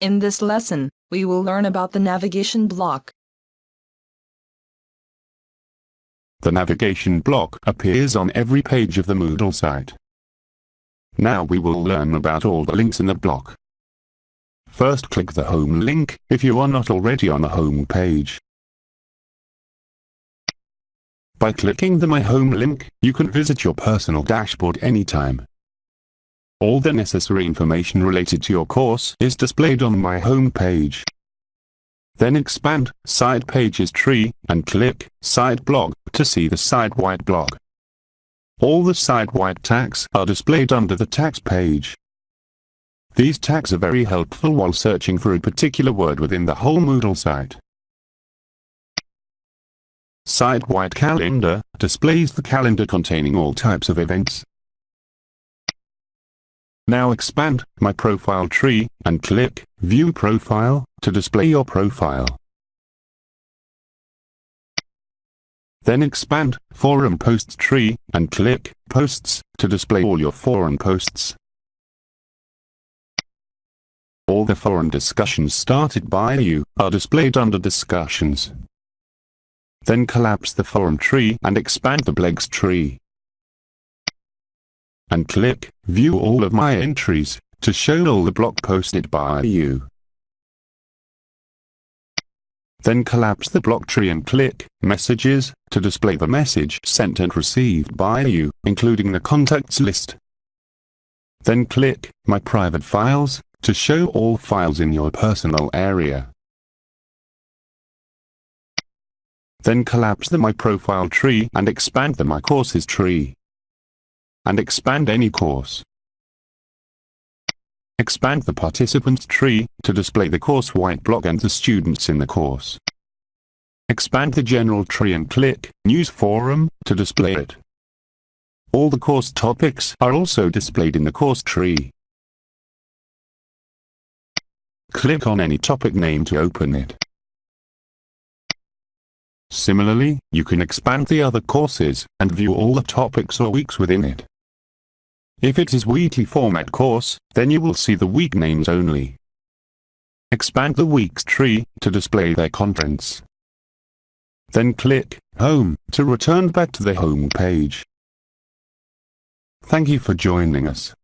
In this lesson, we will learn about the navigation block. The navigation block appears on every page of the Moodle site. Now we will learn about all the links in the block. First click the home link if you are not already on the home page. By clicking the My Home link, you can visit your personal dashboard anytime. All the necessary information related to your course is displayed on my home page. Then expand Site Pages tree and click Site Blog to see the site-wide blog. All the site-wide tags are displayed under the tags page. These tags are very helpful while searching for a particular word within the whole Moodle site. Site-wide calendar displays the calendar containing all types of events. Now expand My Profile tree and click View Profile to display your profile. Then expand Forum Posts tree and click Posts to display all your forum posts. All the forum discussions started by you are displayed under Discussions. Then collapse the forum tree and expand the Blogs tree. And click View all of my entries to show all the blog posted by you. Then collapse the blog tree and click Messages to display the message sent and received by you, including the contacts list. Then click My Private Files to show all files in your personal area. Then collapse the My Profile tree and expand the My Courses tree. And expand any course. Expand the Participants tree to display the course white block and the students in the course. Expand the General tree and click News Forum to display it. All the course topics are also displayed in the course tree. Click on any topic name to open it. Similarly, you can expand the other courses and view all the topics or weeks within it. If it is weekly format course, then you will see the week names only. Expand the weeks tree to display their contents. Then click Home to return back to the home page. Thank you for joining us.